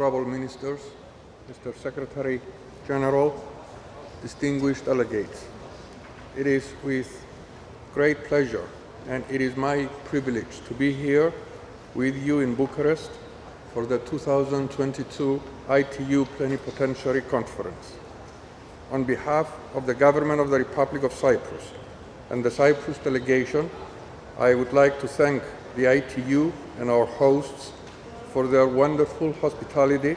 honorable ministers, Mr. Secretary General, distinguished delegates. It is with great pleasure and it is my privilege to be here with you in Bucharest for the 2022 ITU Plenipotentiary Conference. On behalf of the Government of the Republic of Cyprus and the Cyprus delegation, I would like to thank the ITU and our hosts for their wonderful hospitality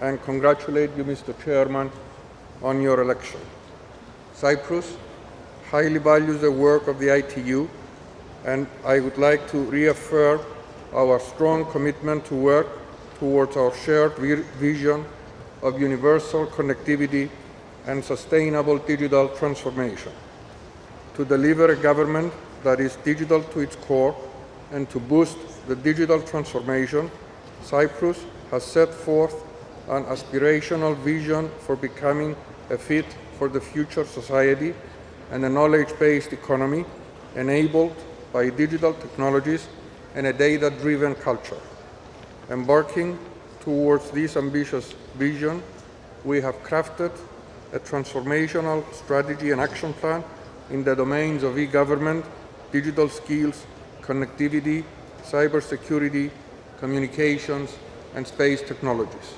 and congratulate you, Mr. Chairman, on your election. Cyprus highly values the work of the ITU and I would like to reaffirm our strong commitment to work towards our shared vision of universal connectivity and sustainable digital transformation. To deliver a government that is digital to its core and to boost the digital transformation, Cyprus has set forth an aspirational vision for becoming a fit for the future society and a knowledge-based economy enabled by digital technologies and a data-driven culture. Embarking towards this ambitious vision, we have crafted a transformational strategy and action plan in the domains of e-government, digital skills, connectivity, cybersecurity, communications, and space technologies.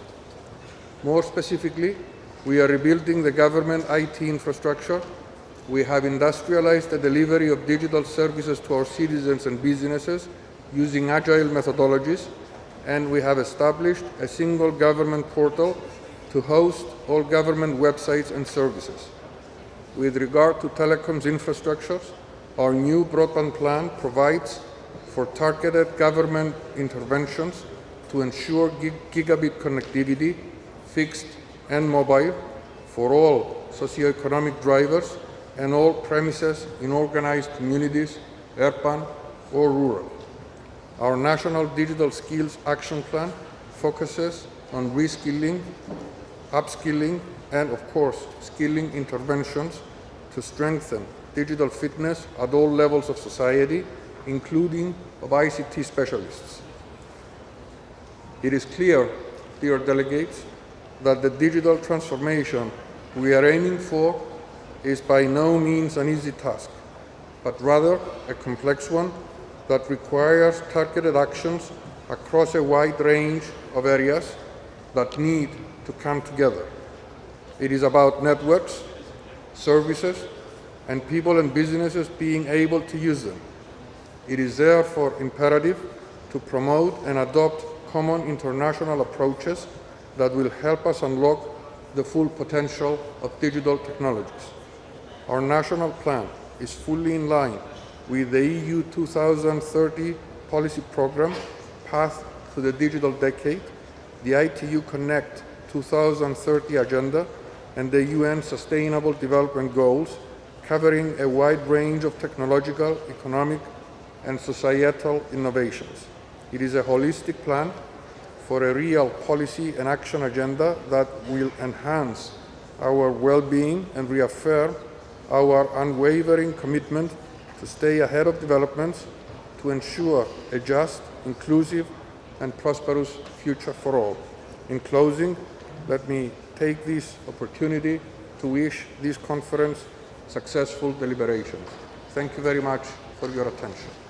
More specifically, we are rebuilding the government IT infrastructure. We have industrialized the delivery of digital services to our citizens and businesses using agile methodologies, and we have established a single government portal to host all government websites and services. With regard to telecoms infrastructures, our new broadband plan provides for targeted government interventions to ensure gig gigabit connectivity, fixed and mobile, for all socioeconomic drivers and all premises in organized communities, urban or rural. Our National Digital Skills Action Plan focuses on reskilling, upskilling, and of course, skilling interventions to strengthen digital fitness at all levels of society, including of ICT specialists. It is clear, dear delegates, that the digital transformation we are aiming for is by no means an easy task, but rather a complex one that requires targeted actions across a wide range of areas that need to come together. It is about networks, services, and people and businesses being able to use them. It is therefore imperative to promote and adopt common international approaches that will help us unlock the full potential of digital technologies. Our national plan is fully in line with the EU 2030 policy programme Path to the Digital Decade, the ITU Connect 2030 agenda and the UN Sustainable Development Goals, covering a wide range of technological, economic and societal innovations. It is a holistic plan for a real policy and action agenda that will enhance our well-being and reaffirm our unwavering commitment to stay ahead of developments to ensure a just, inclusive and prosperous future for all. In closing, let me take this opportunity to wish this conference successful deliberations. Thank you very much for your attention.